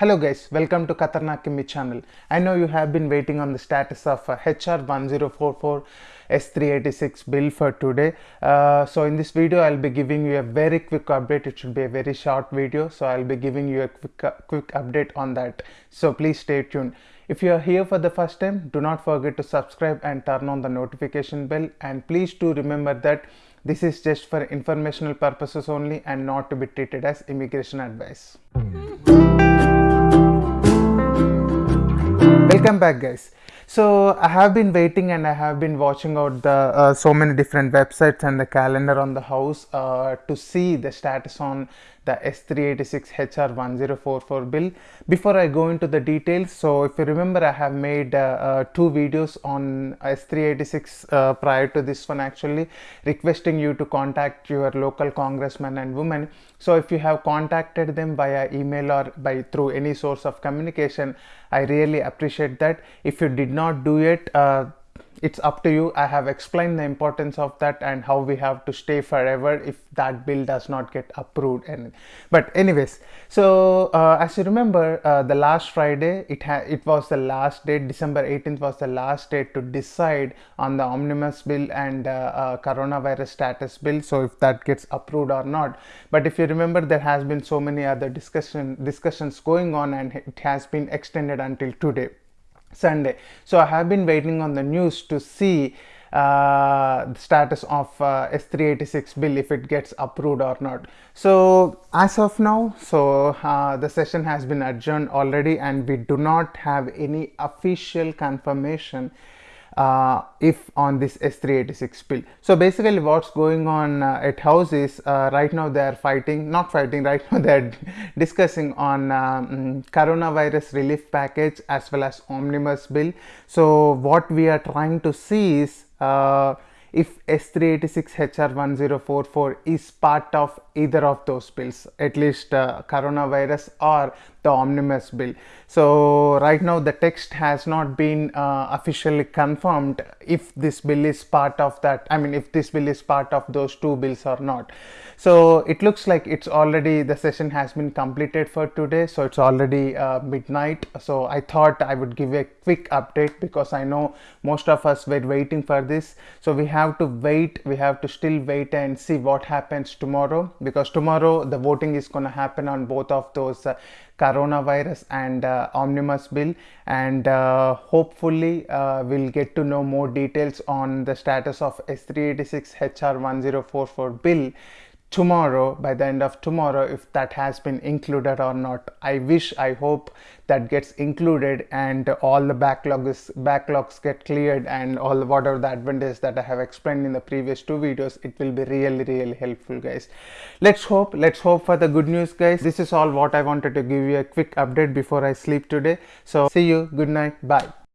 Hello guys, welcome to Khatarnak Kimmy channel. I know you have been waiting on the status of uh, HR 1044 S386 bill for today. Uh, so in this video, I'll be giving you a very quick update. It should be a very short video. So I'll be giving you a quick, uh, quick update on that. So please stay tuned. If you are here for the first time, do not forget to subscribe and turn on the notification bell. And please do remember that this is just for informational purposes only and not to be treated as immigration advice. Welcome back guys. So i have been waiting and i have been watching out the uh, so many different websites and the calendar on the house uh, to see the status on the S386 HR1044 bill. Before I go into the details, so if you remember I have made uh, uh, two videos on S386 uh, prior to this one actually requesting you to contact your local congressman and women. So if you have contacted them via email or by through any source of communication, I really appreciate that. If you did not do it, uh, it's up to you. I have explained the importance of that and how we have to stay forever if that bill does not get approved. And but anyways so uh, as you remember uh, the last friday it it was the last date december 18th was the last date to decide on the omnibus bill and uh, uh, coronavirus status bill. So if that gets approved or not. But if you remember there has been so many other discussion discussions going on and it has been extended until today Sunday. So I have been waiting on the news to see uh, the status of uh, S386 bill if it gets approved or not. So as of now, so uh, the session has been adjourned already and we do not have any official confirmation uh, if on this S386 bill. So basically what's going on uh, at house is uh, right now they are fighting, not fighting, right now they are discussing on um, coronavirus relief package as well as omnibus bill. So what we are trying to see is uh, if S386 HR1044 is part of either of those bills, at least uh, coronavirus or the omnibus bill. So right now the text has not been uh, officially confirmed if this bill is part of that, I mean if this bill is part of those two bills or not. So it looks like it's already, the session has been completed for today. So it's already uh, midnight. So I thought I would give a quick update because I know most of us were waiting for this. So we have to wait, we have to still wait and see what happens tomorrow because tomorrow the voting is going to happen on both of those uh, coronavirus and uh, omnibus bill. And uh, hopefully uh, we'll get to know more details on the status of S386 HR1044 bill tomorrow by the end of tomorrow if that has been included or not. I wish i hope that gets included and all the backlogs backlogs get cleared and all the whatever the advantage that i have explained in the previous two videos it will be really really helpful guys. Let's hope let's hope for the good news guys. This is all what i wanted to give you a quick update before i sleep today. So see you. Good night. Bye